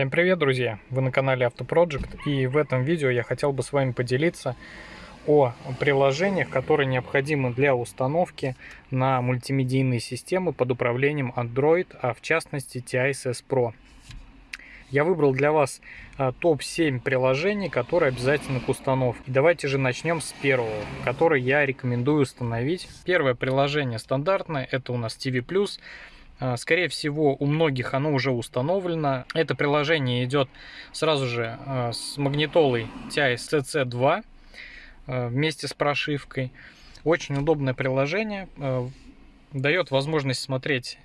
Всем привет, друзья! Вы на канале Автопроджект и в этом видео я хотел бы с вами поделиться о приложениях, которые необходимы для установки на мультимедийные системы под управлением Android, а в частности TISS Pro. Я выбрал для вас а, топ-7 приложений, которые обязательны к установке. Давайте же начнем с первого, который я рекомендую установить. Первое приложение стандартное, это у нас TV+. А, скорее всего, у многих оно уже установлено. Это приложение идет сразу же а, с магнитолой TI CC2 а, вместе с прошивкой. Очень удобное приложение. Дает возможность смотреть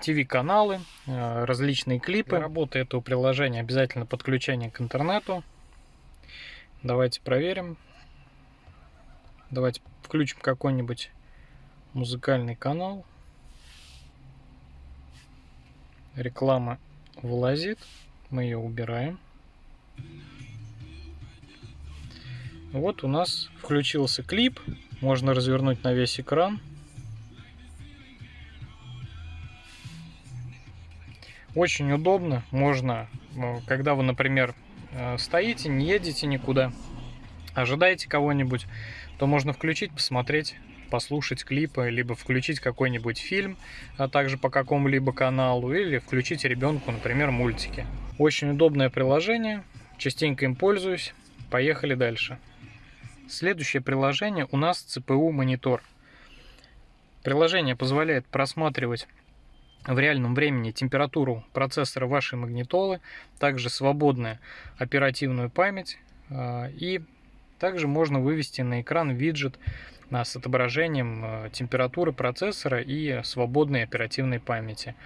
ТВ-каналы, различные клипы. Для работы этого приложения обязательно подключение к интернету. Давайте проверим. Давайте включим какой-нибудь музыкальный канал реклама вылазит, мы ее убираем. Вот у нас включился клип, можно развернуть на весь экран. Очень удобно, можно, э, когда вы, например, э, стоите, не едете никуда, ожидаете кого-нибудь, то можно включить, посмотреть послушать клипы, либо включить какой-нибудь фильм, а также по какому-либо каналу, или включить ребенку, например, мультики. Очень удобное приложение, частенько им пользуюсь. Поехали дальше. Следующее приложение у нас CPU монитор. Приложение позволяет просматривать в реальном времени температуру процессора вашей магнитолы, также свободная оперативную память а, и также можно вывести на экран виджет с отображением э, температуры процессора и свободной оперативной памяти.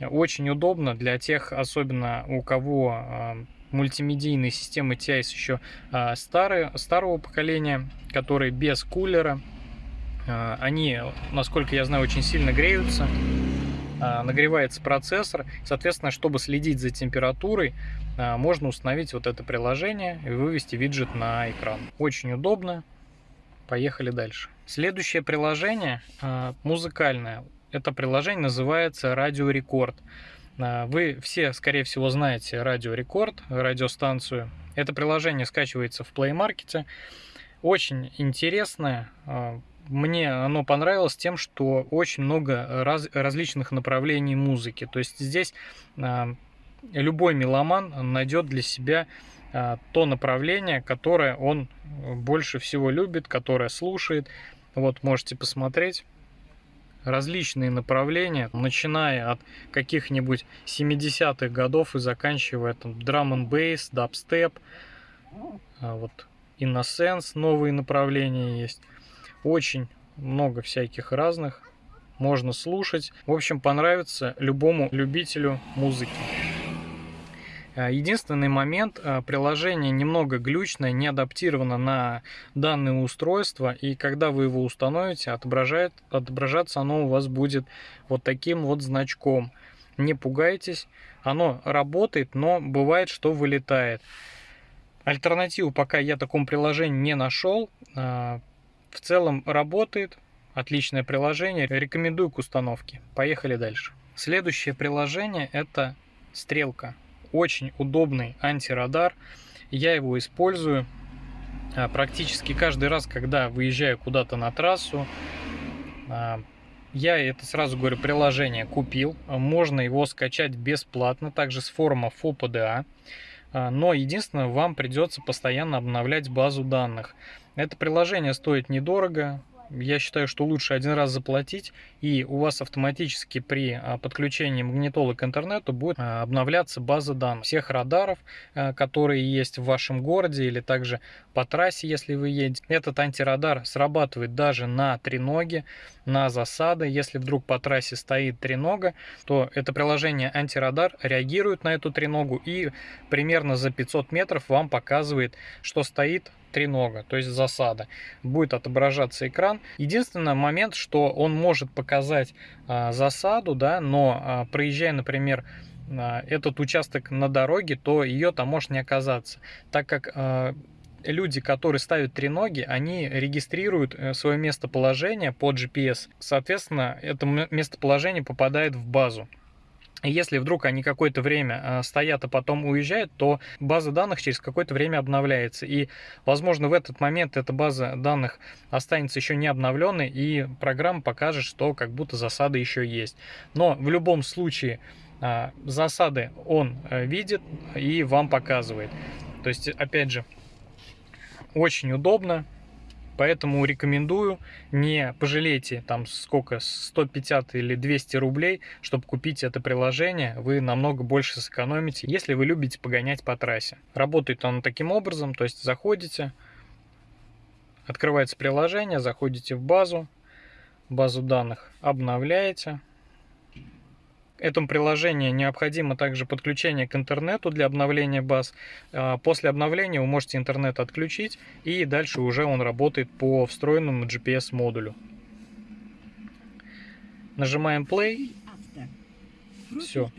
Очень удобно для тех, особенно у кого э, мультимедийные системы TIS еще старые, старого поколения, которые без кулера. Они, насколько я знаю, очень сильно греются. Нагревается процессор. Соответственно, чтобы следить за температурой, можно установить вот это приложение и вывести виджет на экран. Очень удобно. Поехали дальше. Следующее приложение а, музыкальное. Это приложение называется Рекорд. А, вы все, скорее всего, знаете Радио Рекорд, радиостанцию. Это приложение скачивается в Play Market. Очень интересное. Мне оно понравилось тем, что очень много раз, различных направлений музыки. То есть здесь любой меломан найдет для себя а, то направление, которое он больше всего любит, которое слушает. Вот можете посмотреть различные направления, начиная от каких-нибудь 70-х годов и заканчивая там драм н бейс, дабстеп, а вот Innocence, новые направления есть. Очень много всяких разных. Можно слушать. В общем, понравится любому любителю музыки. Э, единственный момент, э, приложение немного глючное, не адаптировано на данное устройство, и когда вы его установите, отображает, отображаться оно у вас будет вот таким вот значком. Не пугайтесь, оно работает, но бывает, что вылетает. Альтернативу пока я такому приложению не нашел. В целом работает, отличное приложение, рекомендую к установке. Поехали дальше. Следующее приложение это стрелка очень удобный антирадар. Я его использую а, практически каждый раз, когда выезжаю куда-то на трассу. А, я это сразу говорю, приложение купил. Можно его скачать бесплатно, также с форума FOPDA. А, но единственное, вам придется постоянно обновлять базу данных. Это приложение стоит недорого, я считаю, что лучше один раз заплатить, и у вас автоматически при а, подключении магнитолы к интернету будет а, обновляться база данных всех радаров, а, которые есть в вашем городе или также по трассе, если вы едете. Этот антирадар срабатывает даже на треноге, на засады. Если вдруг по трассе стоит тренога, то это приложение антирадар реагирует на эту треногу и примерно за 500 метров вам показывает, что стоит тренога, то есть засада. Будет отображаться экран. Единственный момент, что он может показать а, засаду, да, но а, проезжая, например, а, этот участок на дороге, то ее там может не оказаться, так как а, люди, которые ставят треноги, они регистрируют э, свое местоположение по GPS. Соответственно, это местоположение попадает в базу. Если вдруг они какое-то время а, стоят, а потом уезжают, то база данных через какое-то время обновляется. И, возможно, в этот момент эта база данных останется еще не обновленной, и программа покажет, что как будто засада еще есть. Но в любом случае а, засады он э, видит и вам показывает. То есть, опять же, очень удобно. Поэтому рекомендую, не пожалейте там сколько, 150 или 200 рублей, чтобы купить это приложение, вы намного больше сэкономите, если вы любите погонять по трассе. Работает оно таким образом, то есть заходите, открывается приложение, заходите в базу, базу данных обновляете, этому приложению необходимо также подключение к интернету для обновления баз. А, после обновления вы можете интернет отключить и дальше уже он работает по встроенному GPS-модулю. Нажимаем play. Все.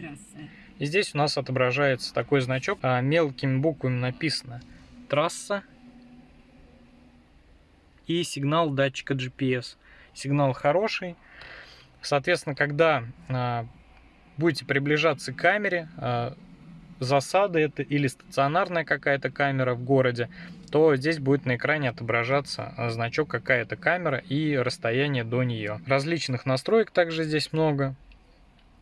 И здесь у нас отображается такой значок. А мелкими буквами написано трасса и сигнал датчика GPS. Сигнал хороший. Соответственно, когда а, будете приближаться к камере, а, засады это или стационарная какая-то камера в городе, то здесь будет на экране отображаться а, значок какая-то камера и расстояние до нее. Различных настроек также здесь много.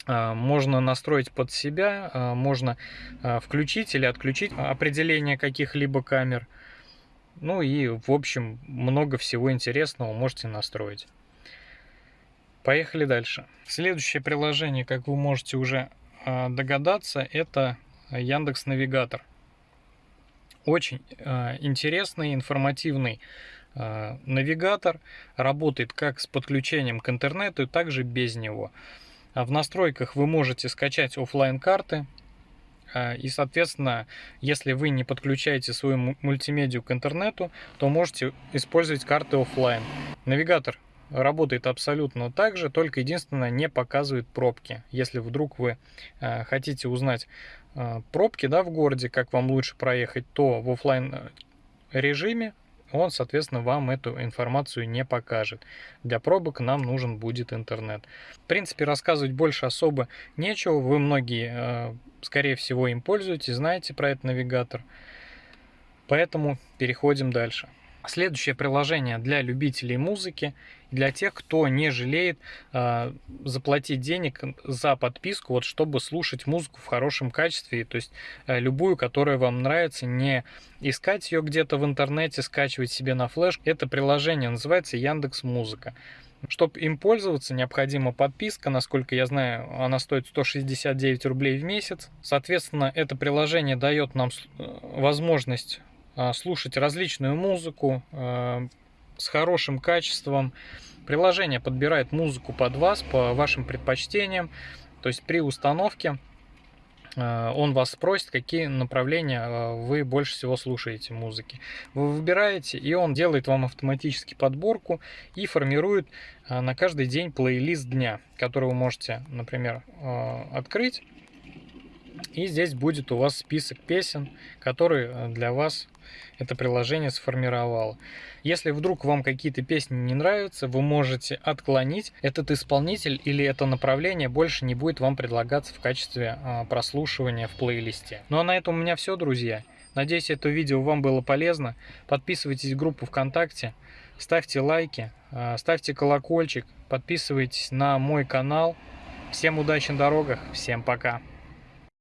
А, можно настроить под себя, можно включить или отключить определение каких-либо камер. Ну и в общем много всего интересного можете настроить. Поехали дальше. Следующее приложение, как вы можете уже а, догадаться, это Яндекс Навигатор. Очень а, интересный, информативный а, навигатор. Работает как с подключением к интернету, так же без него. В настройках вы можете скачать офлайн карты и, соответственно, если вы не подключаете свою мультимедию к интернету, то можете использовать карты офлайн. Навигатор работает абсолютно так же, только единственное не показывает пробки. Если вдруг вы э, хотите узнать э, пробки да, в городе, как вам лучше проехать, то в офлайн э, режиме он, соответственно, вам эту информацию не покажет. Для пробок нам нужен будет интернет. В принципе, рассказывать больше особо нечего. Вы многие, скорее всего, им пользуетесь, знаете про этот навигатор. Поэтому переходим дальше. Следующее приложение для любителей музыки, для тех, кто не жалеет э, заплатить денег за подписку, вот чтобы слушать музыку в хорошем качестве, то есть э, любую, которая вам нравится, не искать ее где-то в интернете, скачивать себе на флеш. Это приложение называется Яндекс Музыка. Чтобы им пользоваться, необходима подписка. Насколько я знаю, она стоит 169 рублей в месяц. Соответственно, это приложение дает нам э, возможность слушать различную музыку а, с хорошим качеством. Приложение подбирает музыку под вас, по вашим предпочтениям. То есть при установке а, он вас спросит, какие направления вы больше всего слушаете музыки. Вы выбираете, и он делает вам автоматически подборку и формирует на каждый день плейлист дня, который вы можете, например, открыть. И здесь будет у вас список песен, которые для вас это приложение сформировало. Если вдруг вам какие-то песни не нравятся, вы можете отклонить. Этот исполнитель или это направление больше не будет вам предлагаться в качестве а, прослушивания в плейлисте. Ну а на этом у меня все, друзья. Надеюсь, это видео вам было полезно. Подписывайтесь в группу ВКонтакте, ставьте лайки, а, ставьте колокольчик, подписывайтесь на мой канал. Всем удачи на дорогах, всем пока!